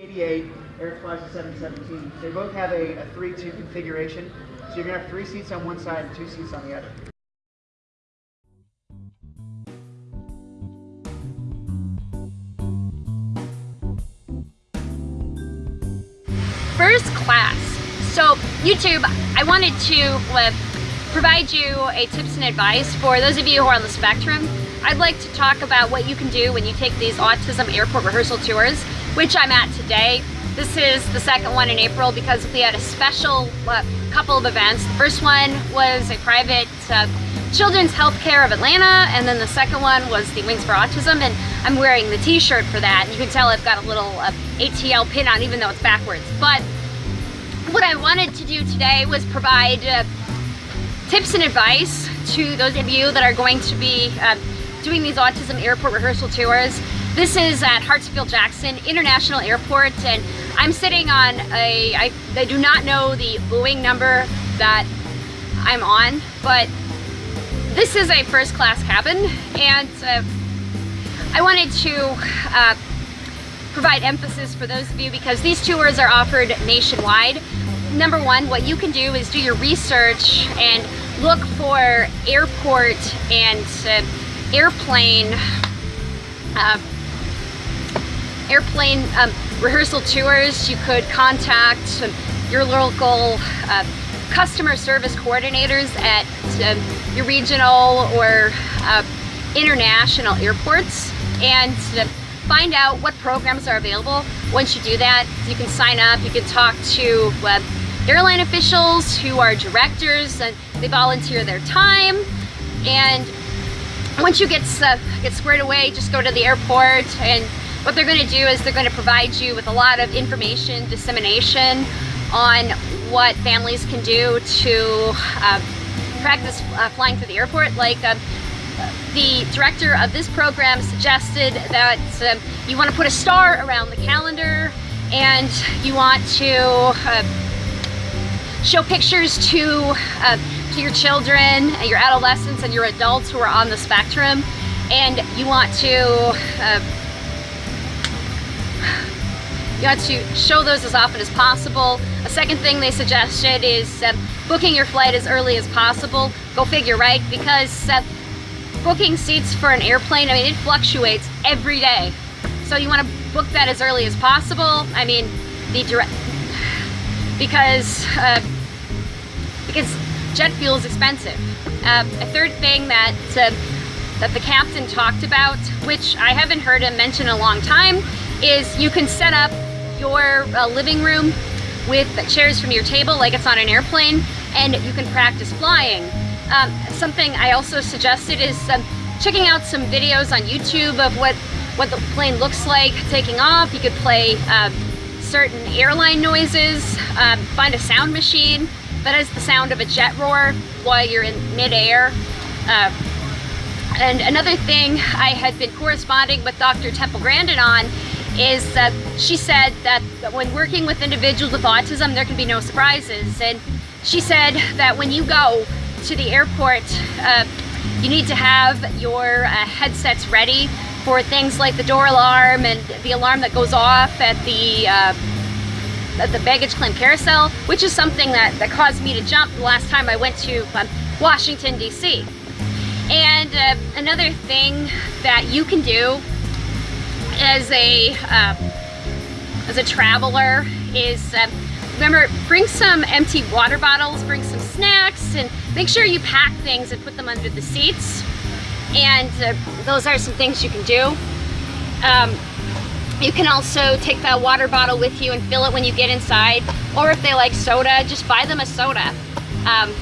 88, Eric flies a 717. They both have a, a 3-2 configuration, so you're going to have three seats on one side and two seats on the other. First class. So YouTube, I wanted to uh, provide you a tips and advice for those of you who are on the spectrum. I'd like to talk about what you can do when you take these autism airport rehearsal tours, which I'm at today. This is the second one in April because we had a special uh, couple of events. The first one was a private uh, Children's Healthcare of Atlanta, and then the second one was the Wings for Autism, and I'm wearing the t-shirt for that. You can tell I've got a little uh, ATL pin on, even though it's backwards. But what I wanted to do today was provide uh, tips and advice to those of you that are going to be uh, doing these autism airport rehearsal tours. This is at Hartsfield-Jackson International Airport and I'm sitting on a, I, I do not know the Boeing number that I'm on, but this is a first class cabin and uh, I wanted to uh, provide emphasis for those of you because these tours are offered nationwide. Number one, what you can do is do your research and look for airport and uh, airplane uh, airplane um, rehearsal tours. You could contact your local uh, customer service coordinators at uh, your regional or uh, international airports and find out what programs are available. Once you do that, you can sign up, you can talk to uh, airline officials who are directors and they volunteer their time and once you get uh, get squared away, just go to the airport and what they're going to do is they're going to provide you with a lot of information dissemination on what families can do to uh, practice uh, flying through the airport. Like uh, the director of this program suggested that um, you want to put a star around the calendar and you want to uh, show pictures to uh, to your children, and your adolescents, and your adults who are on the spectrum, and you want to uh, you want to show those as often as possible. A second thing they suggested is uh, booking your flight as early as possible. Go figure, right? Because uh, booking seats for an airplane, I mean, it fluctuates every day. So you want to book that as early as possible. I mean, the direct, because, uh, because jet fuel is expensive. Uh, a third thing that, uh, that the captain talked about, which I haven't heard him mention in a long time, is you can set up your uh, living room with chairs from your table like it's on an airplane and you can practice flying. Um, something I also suggested is um, checking out some videos on YouTube of what, what the plane looks like taking off. You could play uh, certain airline noises, uh, find a sound machine, that is the sound of a jet roar while you're in midair. Uh, and another thing I had been corresponding with Dr. Temple Grandin on is that she said that when working with individuals with autism, there can be no surprises. And she said that when you go to the airport, uh, you need to have your uh, headsets ready for things like the door alarm and the alarm that goes off at the uh, the baggage claim carousel, which is something that, that caused me to jump the last time I went to um, Washington, D.C. And uh, another thing that you can do as a uh, as a traveler is uh, remember bring some empty water bottles bring some snacks and make sure you pack things and put them under the seats and uh, those are some things you can do um, you can also take that water bottle with you and fill it when you get inside. Or if they like soda, just buy them a soda. Um,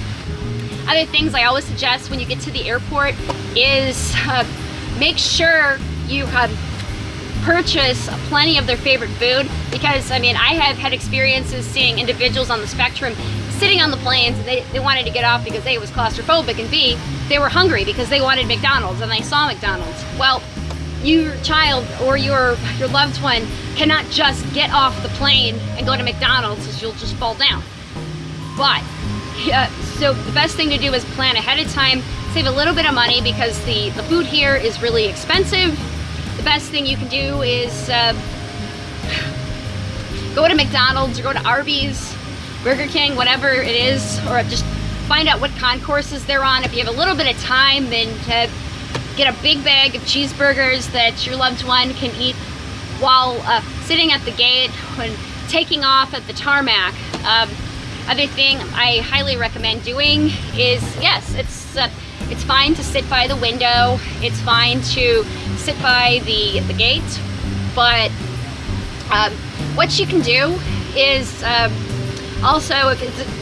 other things I always suggest when you get to the airport is uh, make sure you uh, purchase plenty of their favorite food because I mean I have had experiences seeing individuals on the spectrum sitting on the planes and they, they wanted to get off because A, it was claustrophobic and B, they were hungry because they wanted McDonald's and they saw McDonald's. Well, your child or your your loved one cannot just get off the plane and go to McDonald's because you'll just fall down. But, uh, so the best thing to do is plan ahead of time, save a little bit of money because the, the food here is really expensive. Best thing you can do is uh, go to McDonald's or go to Arby's, Burger King, whatever it is, or just find out what concourses they're on. If you have a little bit of time, then get a big bag of cheeseburgers that your loved one can eat while uh, sitting at the gate when taking off at the tarmac. Um, other thing I highly recommend doing is, yes, it's uh, it's fine to sit by the window. It's fine to sit by the, the gate, but um, what you can do is um, also if it's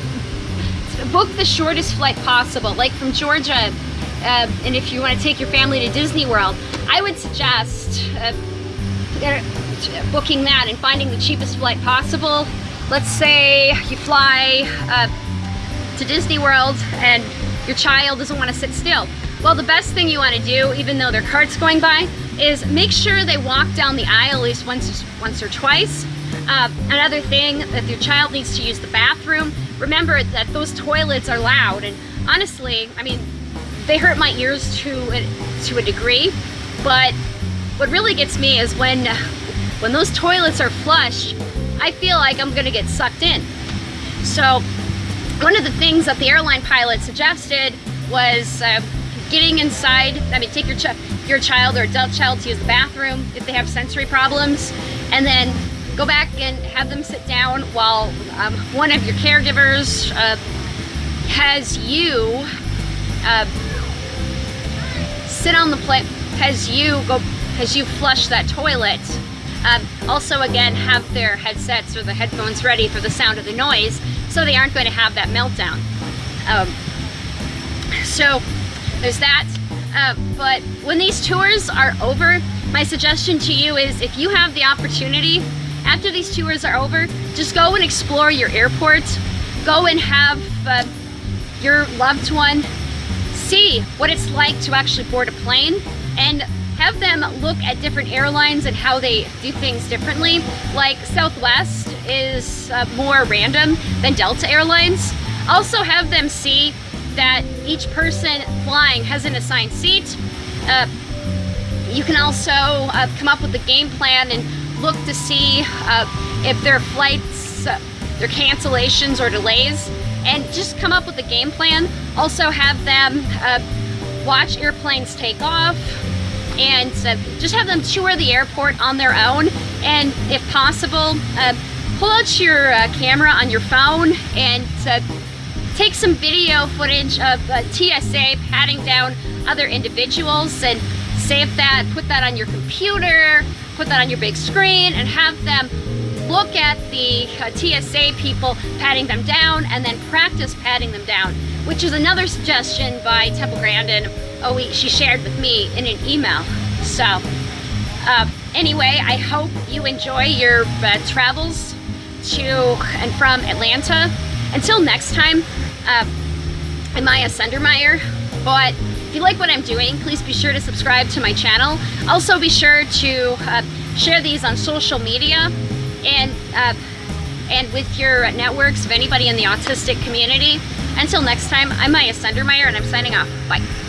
book the shortest flight possible, like from Georgia. Uh, and if you want to take your family to Disney World, I would suggest uh, booking that and finding the cheapest flight possible. Let's say you fly uh, to Disney World and your child doesn't want to sit still. Well, the best thing you want to do, even though their cart's going by, is make sure they walk down the aisle at least once, once or twice. Uh, another thing, if your child needs to use the bathroom, remember that those toilets are loud. And honestly, I mean, they hurt my ears to a, to a degree, but what really gets me is when, when those toilets are flush, I feel like I'm gonna get sucked in. So one of the things that the airline pilot suggested was uh, getting inside, I mean, take your, ch your child or adult child to use the bathroom if they have sensory problems, and then go back and have them sit down while um, one of your caregivers uh, has you uh, sit on the plate, has you go, has you flush that toilet. Um, also, again, have their headsets or the headphones ready for the sound of the noise so they aren't going to have that meltdown. Um, so there's that. Uh, but when these tours are over, my suggestion to you is if you have the opportunity, after these tours are over, just go and explore your airport. Go and have uh, your loved one see what it's like to actually board a plane and have them look at different airlines and how they do things differently. Like Southwest is uh, more random than Delta Airlines. Also have them see that each person flying has an assigned seat. Uh, you can also uh, come up with a game plan and look to see uh, if there are flights, uh, their cancellations or delays, and just come up with a game plan. Also have them uh, watch airplanes take off, and uh, just have them tour the airport on their own and if possible uh, pull out your uh, camera on your phone and uh, take some video footage of uh, TSA patting down other individuals and save that put that on your computer put that on your big screen and have them look at the uh, TSA people patting them down and then practice patting them down which is another suggestion by Temple Grandin oh, she shared with me in an email. So, uh, anyway, I hope you enjoy your uh, travels to and from Atlanta. Until next time, uh, I'm Maya Sundermeyer, but if you like what I'm doing, please be sure to subscribe to my channel. Also be sure to uh, share these on social media and uh, and with your networks of anybody in the autistic community. Until next time, I'm Maya Sundermeyer and I'm signing off. Bye.